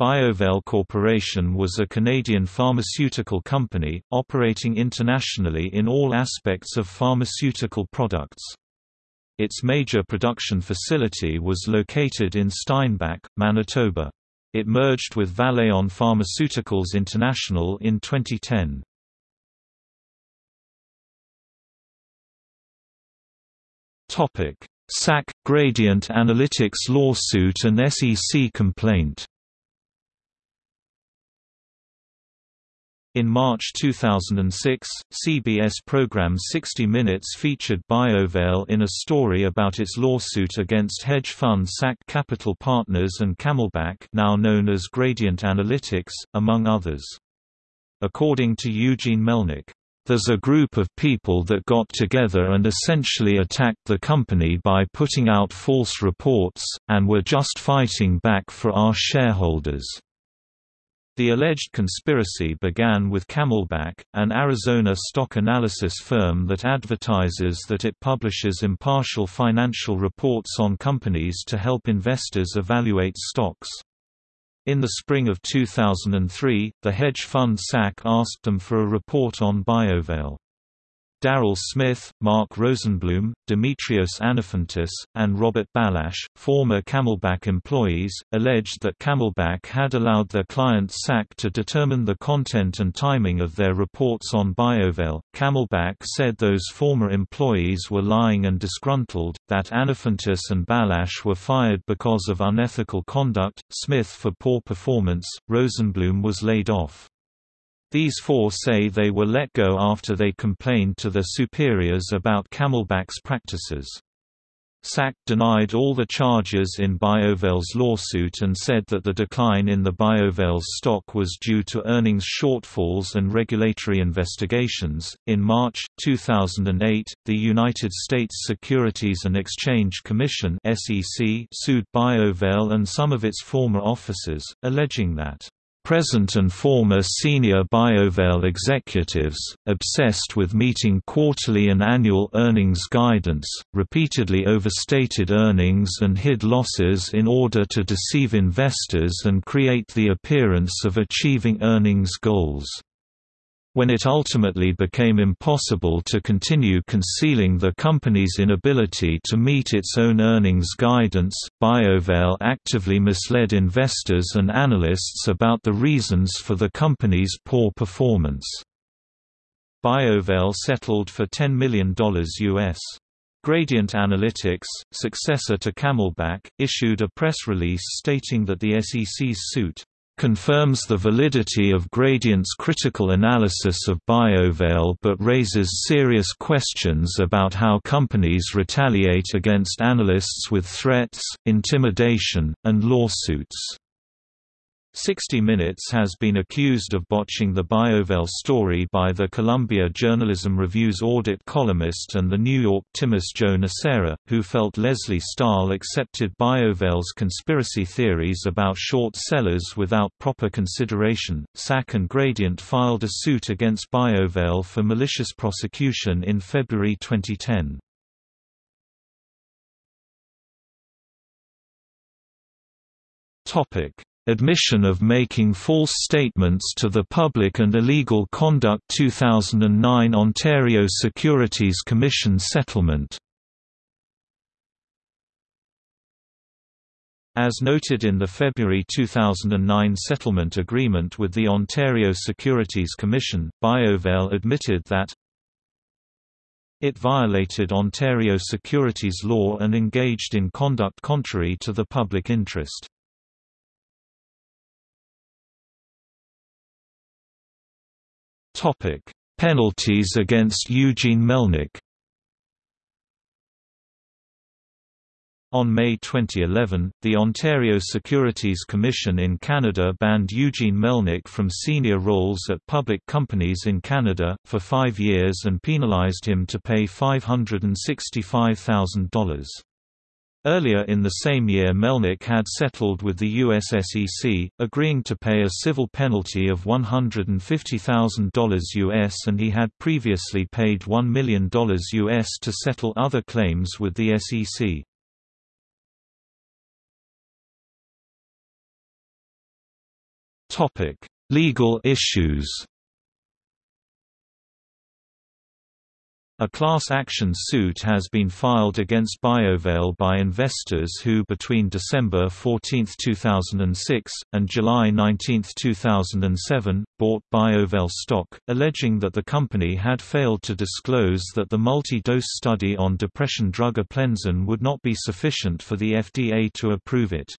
BioVail Corporation was a Canadian pharmaceutical company, operating internationally in all aspects of pharmaceutical products. Its major production facility was located in Steinbach, Manitoba. It merged with Valeant Pharmaceuticals International in 2010. SAC – Gradient Analytics lawsuit and SEC complaint In March 2006, CBS program 60 Minutes featured BioVail in a story about its lawsuit against hedge fund SAC Capital Partners and Camelback now known as Gradient Analytics, among others. According to Eugene Melnyk, "...there's a group of people that got together and essentially attacked the company by putting out false reports, and were just fighting back for our shareholders." The alleged conspiracy began with Camelback, an Arizona stock analysis firm that advertises that it publishes impartial financial reports on companies to help investors evaluate stocks. In the spring of 2003, the hedge fund SAC asked them for a report on BioVail. Daryl Smith, Mark Rosenblum, Dimitrios Anafantis, and Robert Balash, former Camelback employees, alleged that Camelback had allowed their client SAC to determine the content and timing of their reports on BioVail. Camelback said those former employees were lying and disgruntled, that Anafantis and Balash were fired because of unethical conduct, Smith for poor performance, Rosenblum was laid off. These four say they were let go after they complained to their superiors about Camelback's practices. SAC denied all the charges in BioVail's lawsuit and said that the decline in the BioVail's stock was due to earnings shortfalls and regulatory investigations. In March 2008, the United States Securities and Exchange Commission (SEC) sued BioVail and some of its former officers, alleging that Present and former senior BioVail executives, obsessed with meeting quarterly and annual earnings guidance, repeatedly overstated earnings and hid losses in order to deceive investors and create the appearance of achieving earnings goals. When it ultimately became impossible to continue concealing the company's inability to meet its own earnings guidance, BioVail actively misled investors and analysts about the reasons for the company's poor performance. BioVail settled for $10 million US. Gradient Analytics, successor to Camelback, issued a press release stating that the SEC's suit confirms the validity of Gradient's critical analysis of BioVail but raises serious questions about how companies retaliate against analysts with threats, intimidation, and lawsuits. 60 Minutes has been accused of botching the BioVail story by the Columbia Journalism Review's audit columnist and the New York Times Joe Nocera, who felt Lesley Stahl accepted BioVail's conspiracy theories about short sellers without proper consideration. SAC and Gradient filed a suit against BioVail for malicious prosecution in February 2010. Topic Admission of making false statements to the public and illegal conduct 2009 Ontario Securities Commission settlement As noted in the February 2009 settlement agreement with the Ontario Securities Commission, BioVail admitted that it violated Ontario securities law and engaged in conduct contrary to the public interest. Topic: Penalties against Eugene Melnyk. On May 2011, the Ontario Securities Commission in Canada banned Eugene Melnyk from senior roles at public companies in Canada, for five years and penalized him to pay $565,000. Earlier in the same year Melnyk had settled with the USSEC, agreeing to pay a civil penalty of $150,000 US and he had previously paid $1 million US to settle other claims with the SEC. Legal issues A class action suit has been filed against BioVail by investors who between December 14, 2006, and July 19, 2007, bought BioVail stock, alleging that the company had failed to disclose that the multi-dose study on depression drug Aplenzin would not be sufficient for the FDA to approve it.